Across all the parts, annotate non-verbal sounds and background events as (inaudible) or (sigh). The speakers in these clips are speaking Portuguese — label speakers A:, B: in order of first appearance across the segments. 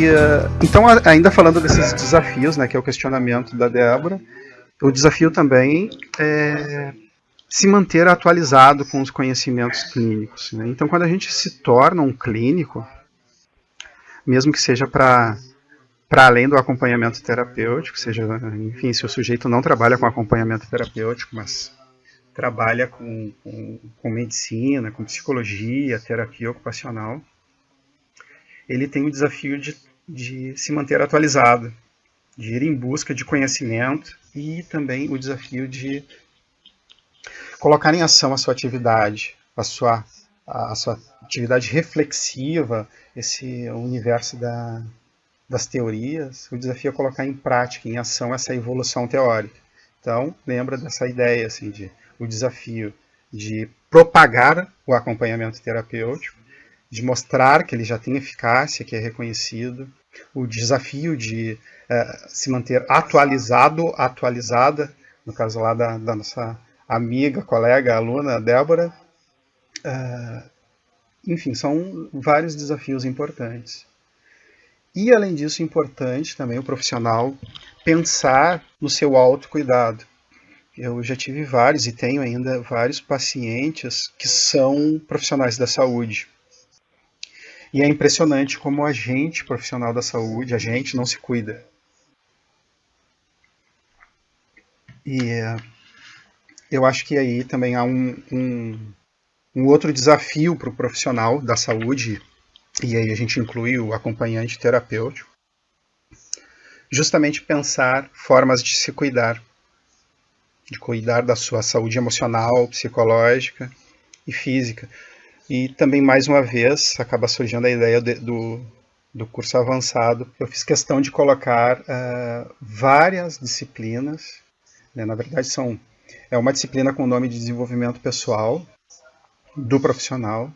A: E uh, então, ainda falando desses desafios, né, que é o questionamento da Débora, o desafio também é se manter atualizado com os conhecimentos clínicos. Né? Então, quando a gente se torna um clínico, mesmo que seja para para além do acompanhamento terapêutico, seja, enfim, se o sujeito não trabalha com acompanhamento terapêutico, mas trabalha com, com, com medicina, com psicologia, terapia ocupacional, ele tem o desafio de, de se manter atualizado, de ir em busca de conhecimento e também o desafio de colocar em ação a sua atividade, a sua, a sua atividade reflexiva, esse universo da, das teorias, o desafio é colocar em prática, em ação, essa evolução teórica. Então, lembra dessa ideia, assim, de o desafio de propagar o acompanhamento terapêutico, de mostrar que ele já tem eficácia, que é reconhecido, o desafio de uh, se manter atualizado, atualizada, no caso lá da, da nossa amiga, colega, aluna Débora. Uh, enfim, são vários desafios importantes. E, além disso, importante também o profissional pensar no seu autocuidado. Eu já tive vários e tenho ainda vários pacientes que são profissionais da saúde. E é impressionante como a gente, profissional da saúde, a gente não se cuida. E eu acho que aí também há um, um, um outro desafio para o profissional da saúde e aí a gente inclui o acompanhante terapêutico, justamente pensar formas de se cuidar, de cuidar da sua saúde emocional, psicológica e física. E também, mais uma vez, acaba surgindo a ideia de, do, do curso avançado. Eu fiz questão de colocar uh, várias disciplinas, né? na verdade são é uma disciplina com o nome de desenvolvimento pessoal do profissional,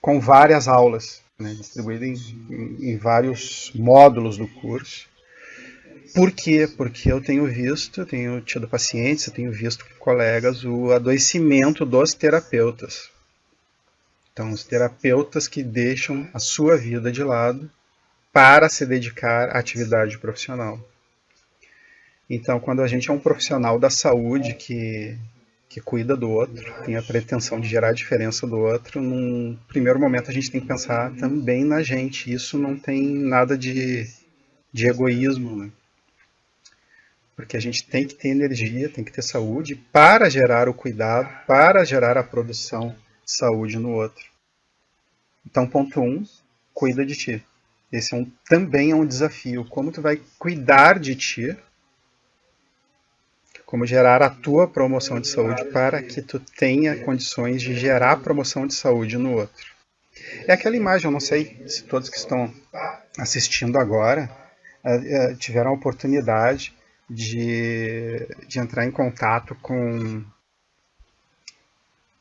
A: com várias aulas né, em, em, vários módulos do curso. Por quê? Porque eu tenho visto, tenho tido pacientes, tenho visto com colegas o adoecimento dos terapeutas. Então, os terapeutas que deixam a sua vida de lado para se dedicar à atividade profissional. Então, quando a gente é um profissional da saúde que que cuida do outro, tem a pretensão de gerar diferença do outro, num primeiro momento a gente tem que pensar também na gente. Isso não tem nada de, de egoísmo, né? Porque a gente tem que ter energia, tem que ter saúde para gerar o cuidado, para gerar a produção saúde no outro. Então, ponto um, cuida de ti. Esse é um, também é um desafio. Como tu vai cuidar de ti como gerar a tua promoção de saúde para que tu tenha condições de gerar promoção de saúde no outro. É aquela imagem, eu não sei se todos que estão assistindo agora uh, tiveram a oportunidade de, de entrar em contato com,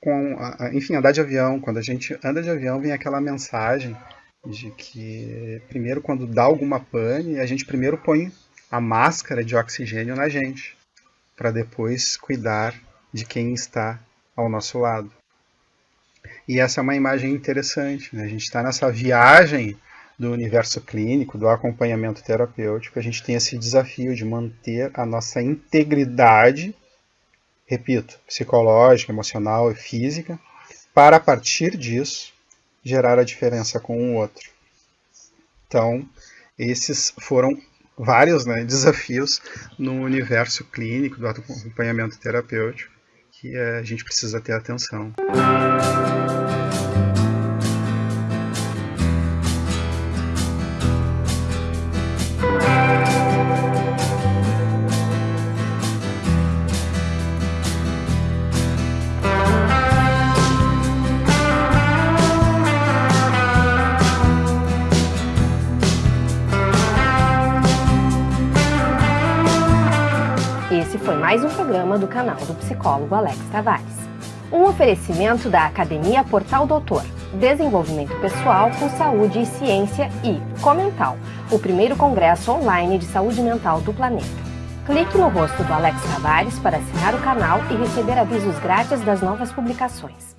A: com uh, enfim, andar de avião. Quando a gente anda de avião, vem aquela mensagem de que primeiro quando dá alguma pane, a gente primeiro põe a máscara de oxigênio na gente para depois cuidar de quem está ao nosso lado. E essa é uma imagem interessante. Né? A gente está nessa viagem do universo clínico, do acompanhamento terapêutico, a gente tem esse desafio de manter a nossa integridade, repito, psicológica, emocional e física, para a partir disso gerar a diferença com o outro. Então, esses foram vários né, (laughs) desafios no universo clínico do acompanhamento terapêutico que a gente precisa ter atenção.
B: Mais um programa do canal do psicólogo Alex Tavares. Um oferecimento da Academia Portal Doutor, Desenvolvimento Pessoal com Saúde e Ciência e Comental, o primeiro congresso online de saúde mental do planeta. Clique no rosto do Alex Tavares para assinar o canal e receber avisos grátis das novas publicações.